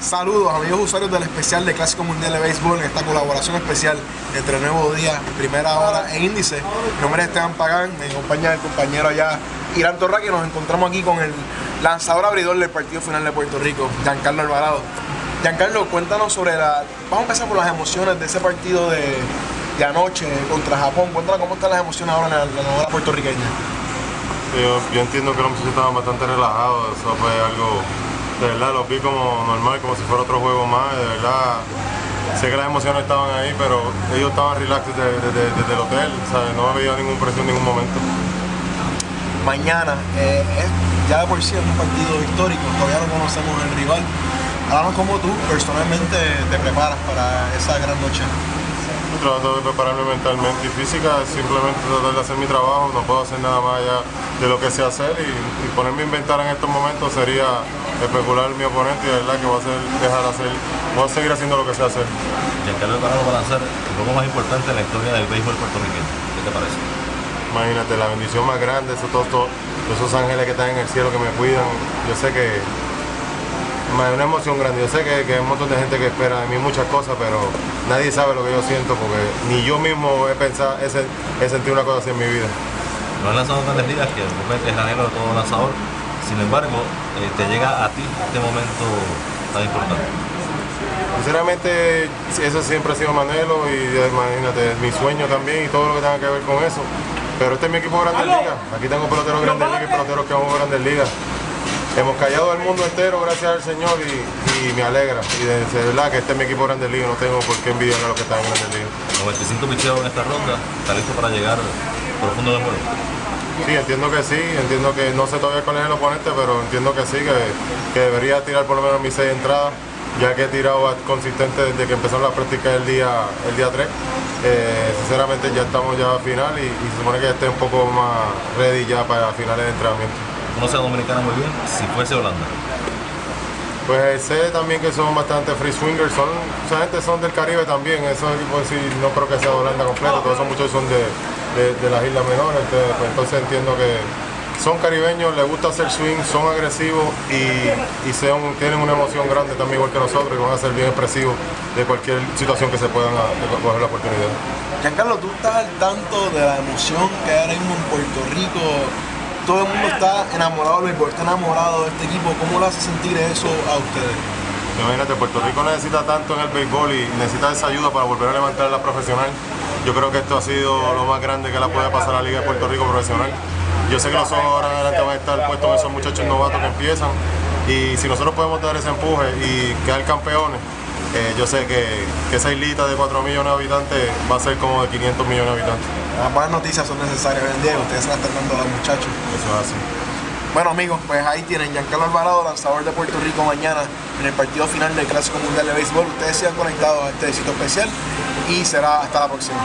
Saludos amigos usuarios del especial de Clásico Mundial de Béisbol en esta colaboración especial entre Nuevo Día, Primera Hora e Índice. Mi nombre es Esteban Pagán, me acompaña el compañero allá Irán Torra que nos encontramos aquí con el lanzador abridor del partido final de Puerto Rico, Giancarlo Alvarado. Giancarlo, cuéntanos sobre la... Vamos a empezar por las emociones de ese partido de, anoche contra Japón. Cuéntanos cómo están las emociones ahora en la, novela puertorriqueña. Yo, yo entiendo que los muchachos estaban bastante relajados, eso fue algo de verdad lo vi como normal, como si fuera otro juego más, de verdad. Sé que las emociones estaban ahí, pero ellos estaban relax desde, el hotel, ¿sabes? no había ningún presión en ningún momento. Mañana, eh, ya de por sí es un partido histórico, todavía no conocemos el rival. Háblanos cómo tú personalmente te preparas para esa gran noche. trato de prepararme mentalmente y física, simplemente tratar de hacer mi trabajo, no puedo hacer nada más allá de lo que sé hacer y, y ponerme a inventar en estos momentos sería especular mi oponente y de verdad que voy a hacer, dejar hacer, voy a seguir haciendo lo que sé hacer. Giancarlo Alvarado va a lanzar el juego más importante en la historia del béisbol puertorriqueño. ¿Qué te parece? Imagínate, la bendición más grande, esos, todos, esos ángeles que están en el cielo que me cuidan. Yo sé que es una emoción grande. Yo sé que, que, hay un montón de gente que espera de mí muchas cosas, pero nadie sabe lo que yo siento porque ni yo mismo he pensado, he, he sentido una cosa así en mi vida. No has lanzado grandes ligas que es el anhelo de todo lanzador sin embargo, eh, te llega a ti este momento tan importante. Sinceramente, eso siempre ha sido Manelo y imagínate, mi sueño también y todo lo que tenga que ver con eso. Pero este es mi equipo de Grandes Ligas. Aquí tengo peloteros Grandes Ligas y peloteros que vamos a Grandes Ligas. Hemos callado al mundo entero, gracias al Señor, y, me alegra. Y de, verdad que este es mi equipo de Grandes Ligas, no tengo por qué envidiar a los que están en Grandes Ligas. 95 picheos en esta ronda, está listo para llegar profundo de juego. Sí, entiendo que sí, entiendo que no sé todavía cuál es el oponente, pero entiendo que sí, que, debería tirar por lo menos mis seis entradas, ya que he tirado consistente desde que empezaron la práctica el día, el día 3. Eh, sinceramente ya estamos ya a final y, se supone que esté un poco más ready ya para finales de entrenamiento. Conoce a Dominicana muy bien, si fuese Holanda. Pues sé también que son bastante free swingers, son, esa gente son del Caribe también, esos equipos sí, no creo que sea de Holanda completo, todos esos muchachos son de, de, las Islas Menores, entonces, pues, entonces entiendo que son caribeños, les gusta hacer swing, son agresivos y, y tienen una emoción grande también igual que nosotros y van a ser bien expresivos de cualquier situación que se puedan coger la oportunidad. Giancarlo, tú estás al tanto de la emoción que hay en Puerto Rico, todo el mundo está enamorado del béisbol, está enamorado de este equipo, ¿cómo le hace sentir eso a ustedes? Imagínate, Puerto Rico necesita tanto en el béisbol y necesita esa ayuda para volver a levantar la profesional. Yo creo que esto ha sido lo más grande que la puede pasar a la Liga de Puerto Rico profesional. Yo sé que los ojos ahora adelante van a estar puestos en esos muchachos novatos que empiezan y si nosotros podemos dar ese empuje y quedar campeones, eh, yo sé que, esa islita de 4 millones de habitantes va a ser como de 500 millones de habitantes. Las buenas noticias son necesarias hoy en día ustedes se están dando a los muchachos. Eso es así. Bueno amigos, pues ahí tienen Giancarlo Alvarado, lanzador de Puerto Rico mañana en el partido final del Clásico Mundial de Béisbol. Ustedes sigan conectados a este sitio especial y será hasta la próxima.